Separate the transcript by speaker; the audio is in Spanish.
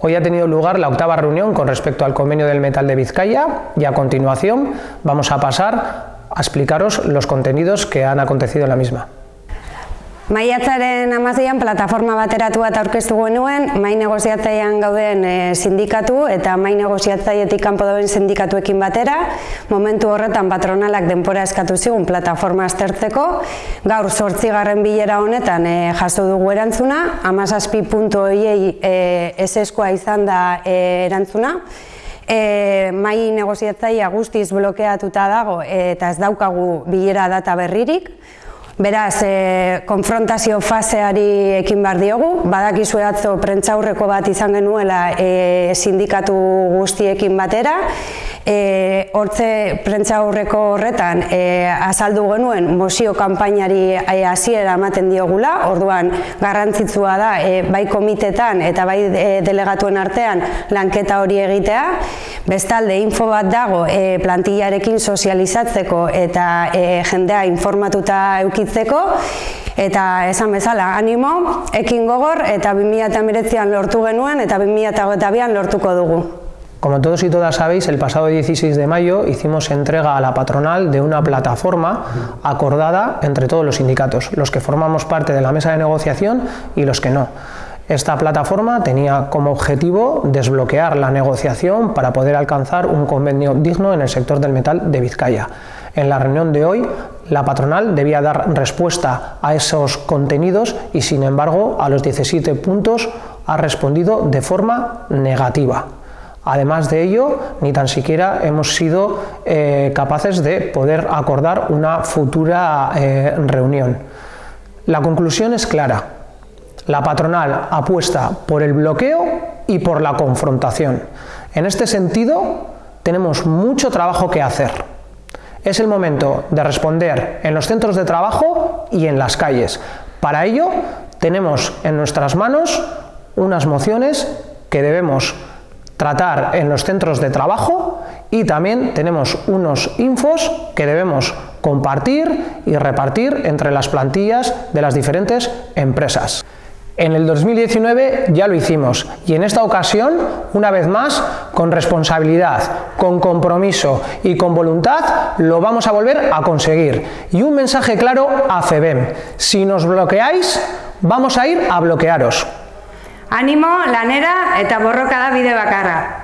Speaker 1: Hoy ha tenido lugar la octava reunión con respecto al convenio del metal de Vizcaya y a continuación vamos a pasar a explicaros los contenidos que han acontecido en la misma.
Speaker 2: Maiatzaren amazian plataforma bateratu bat aurkeztu genuen, mai negoziatzaian gauden e, sindikatu eta mai negoziatzaietik kanpo dauden sindikatuekin batera, momentu horretan patronalak denpora eskatu zigun plataforma aztertzeko, gaur sortzigarren bilera honetan e, jaso dugu erantzuna, amazazpi puntu hoiei e, eseskoa izan da e, erantzuna, e, mai negoziatzaia guztiz blokeatuta dago eta ez daukagu bilera data berririk, Beraz, e, konfrontazio faseari ekin bar diogu, badakizu atzo prentzaurreko bat izan genuela e, sindikatu guztiekin batera, e, hortze prentza aurreko horretan e, azaldu genuen mozio kanpainari hasiera ematen diogula, orduan garrantzitsua da e, bai komitetan eta bai delegatuen artean lanketa hori egitea, bestalde info bat dago e, plantillarekin sozializatzeko eta e, jendea informatuta eukitzen itzeko eta esan bezala animo, ekin gogor eta 2008an lortu genuen eta 2008an lortuko dugu.
Speaker 1: Como todos y todas sabéis, el pasado 16 de mayo hicimos entrega a la patronal de una plataforma acordada entre todos los sindicatos, los que formamos parte de la mesa de negociación y los que no. Esta plataforma tenía como objetivo desbloquear la negociación para poder alcanzar un convenio digno en el sector del metal de Vizcaya. En la reunión de hoy, la patronal debía dar respuesta a esos contenidos y, sin embargo, a los 17 puntos ha respondido de forma negativa. Además de ello, ni tan siquiera hemos sido eh, capaces de poder acordar una futura eh, reunión. La conclusión es clara. La patronal apuesta por el bloqueo y por la confrontación. En este sentido, tenemos mucho trabajo que hacer. Es el momento de responder en los centros de trabajo y en las calles. Para ello, tenemos en nuestras manos unas mociones que debemos tratar en los centros de trabajo y también tenemos unos infos que debemos compartir y repartir entre las plantillas de las diferentes empresas. En el 2019 ya lo hicimos y en esta ocasión, una vez más, con responsabilidad, con compromiso y con voluntad, lo vamos a volver a conseguir. Y un mensaje claro a FEBEM, si nos bloqueáis, vamos a ir a bloquearos.
Speaker 2: Ánimo, lanera eta borroka da bide bakarra.